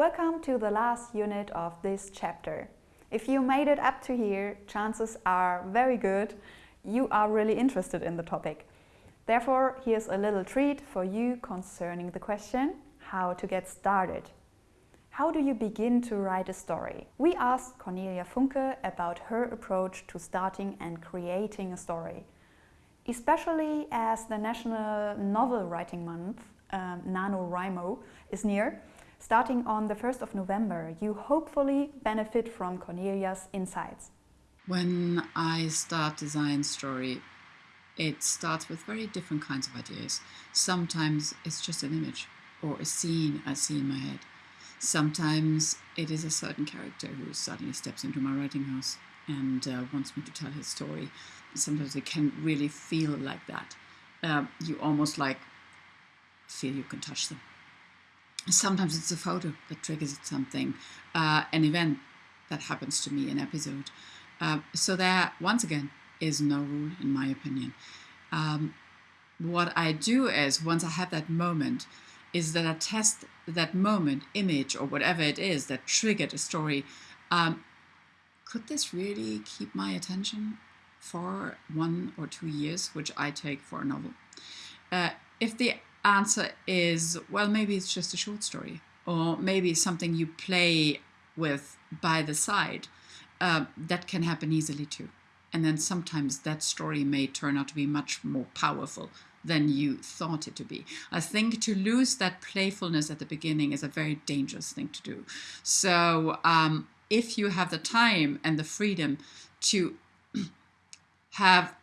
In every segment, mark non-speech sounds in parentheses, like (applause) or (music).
Welcome to the last unit of this chapter. If you made it up to here, chances are very good you are really interested in the topic. Therefore, here's a little treat for you concerning the question how to get started. How do you begin to write a story? We asked Cornelia Funke about her approach to starting and creating a story. Especially as the National Novel Writing Month, um, NaNoWriMo, is near, starting on the 1st of November, you hopefully benefit from Cornelia's insights. When I start design story, it starts with very different kinds of ideas. Sometimes it's just an image or a scene I see in my head. Sometimes it is a certain character who suddenly steps into my writing house and uh, wants me to tell his story. Sometimes it can really feel like that. Uh, you almost like feel you can touch them. Sometimes it's a photo that triggers something, uh, an event that happens to me, an episode. Uh, so there, once again, is no rule in my opinion. Um, what I do is, once I have that moment, is that I test that moment, image, or whatever it is that triggered a story. Um, could this really keep my attention for one or two years, which I take for a novel? Uh, if the answer is, well, maybe it's just a short story, or maybe something you play with by the side, uh, that can happen easily too. And then sometimes that story may turn out to be much more powerful than you thought it to be. I think to lose that playfulness at the beginning is a very dangerous thing to do. So um, if you have the time and the freedom to (clears throat) have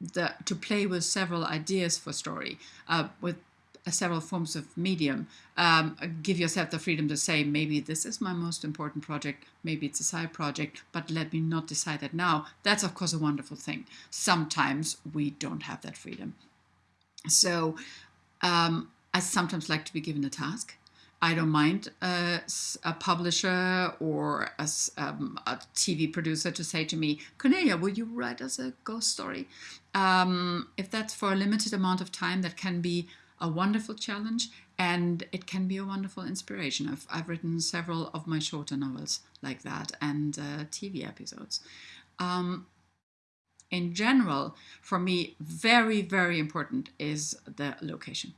the to play with several ideas for story, uh, with uh, several forms of medium, um, give yourself the freedom to say, maybe this is my most important project, maybe it's a side project, but let me not decide that now. That's, of course, a wonderful thing. Sometimes we don't have that freedom. So um, I sometimes like to be given a task. I don't mind a publisher or a, um, a, TV producer to say to me, Cornelia, will you write us a ghost story? Um, if that's for a limited amount of time, that can be a wonderful challenge and it can be a wonderful inspiration. I've, I've written several of my shorter novels like that and uh, TV episodes. Um, in general, for me, very, very important is the location.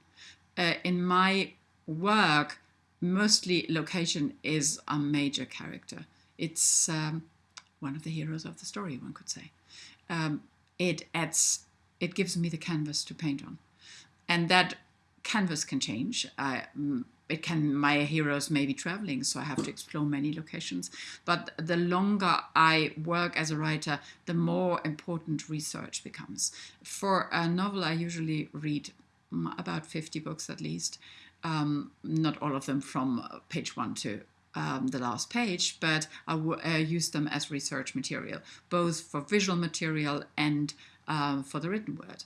Uh, in my work, mostly location is a major character. It's um, one of the heroes of the story, one could say. Um, it adds, it gives me the canvas to paint on. And that canvas can change. Uh, it can, my heroes may be traveling, so I have to explore many locations. But the longer I work as a writer, the more important research becomes. For a novel, I usually read about 50 books at least um, not all of them from page one to um, the last page, but I uh, use them as research material, both for visual material and uh, for the written word.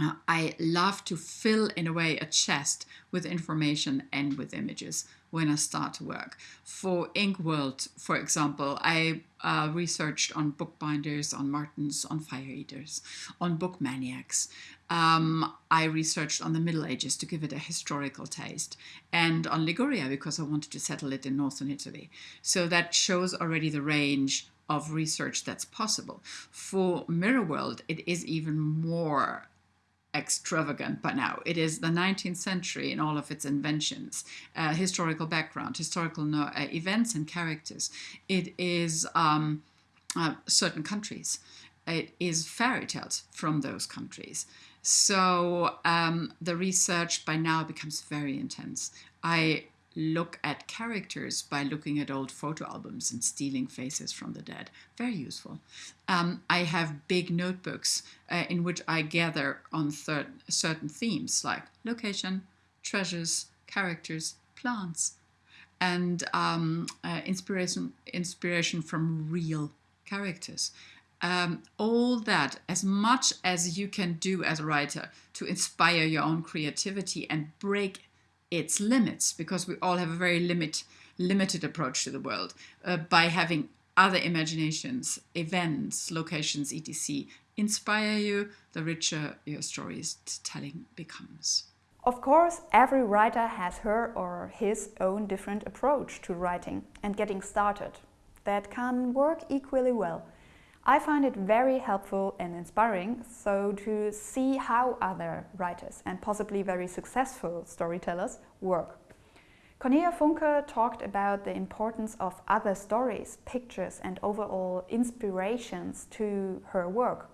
Uh, I love to fill, in a way, a chest with information and with images when I start to work. For Inkworld, for example, I uh, researched on bookbinders, on martens, on fire eaters, on book maniacs. Um, I researched on the Middle Ages to give it a historical taste, and on Liguria because I wanted to settle it in northern Italy. So that shows already the range of research that's possible. For Mirror World, it is even more extravagant by now. It is the 19th century in all of its inventions, uh, historical background, historical no uh, events and characters. It is um, uh, certain countries. It is fairy tales from those countries. So um, the research by now becomes very intense. I look at characters by looking at old photo albums and stealing faces from the dead. Very useful. Um, I have big notebooks uh, in which I gather on certain themes like location, treasures, characters, plants, and um, uh, inspiration, inspiration from real characters. Um, all that, as much as you can do as a writer to inspire your own creativity and break its limits because we all have a very limit, limited approach to the world uh, by having other imaginations, events, locations, etc. inspire you, the richer your story's telling becomes. Of course, every writer has her or his own different approach to writing and getting started that can work equally well. I find it very helpful and inspiring so to see how other writers and possibly very successful storytellers work. Cornelia Funke talked about the importance of other stories, pictures and overall inspirations to her work.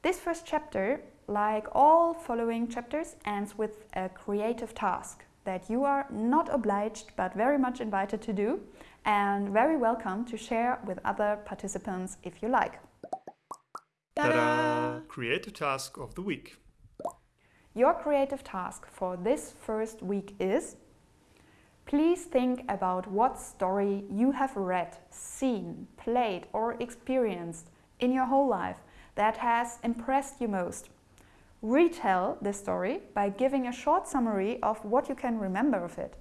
This first chapter, like all following chapters, ends with a creative task that you are not obliged but very much invited to do and very welcome to share with other participants if you like. Ta-da! Creative task of the week. Your creative task for this first week is Please think about what story you have read, seen, played or experienced in your whole life that has impressed you most. Retell the story by giving a short summary of what you can remember of it.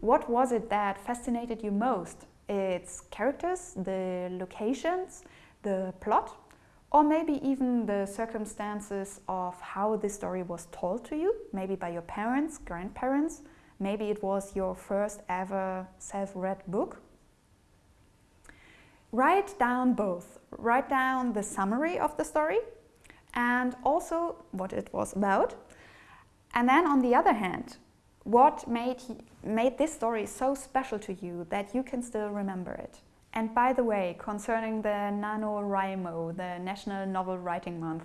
What was it that fascinated you most? Its characters, the locations, the plot, or maybe even the circumstances of how this story was told to you, maybe by your parents, grandparents, maybe it was your first ever self-read book. Write down both. Write down the summary of the story and also what it was about. And then on the other hand, what made, made this story so special to you that you can still remember it? And by the way, concerning the NaNoWriMo, the National Novel Writing Month,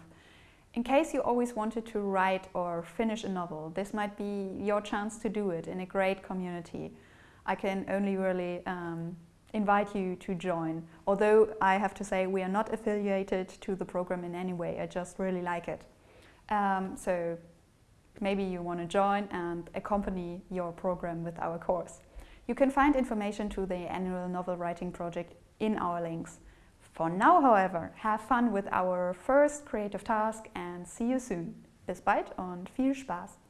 in case you always wanted to write or finish a novel, this might be your chance to do it in a great community. I can only really um, invite you to join. Although I have to say we are not affiliated to the program in any way, I just really like it. Um, so maybe you want to join and accompany your program with our course. You can find information to the annual novel writing project in our links. For now, however, have fun with our first creative task and see you soon. Bis bald und viel Spaß!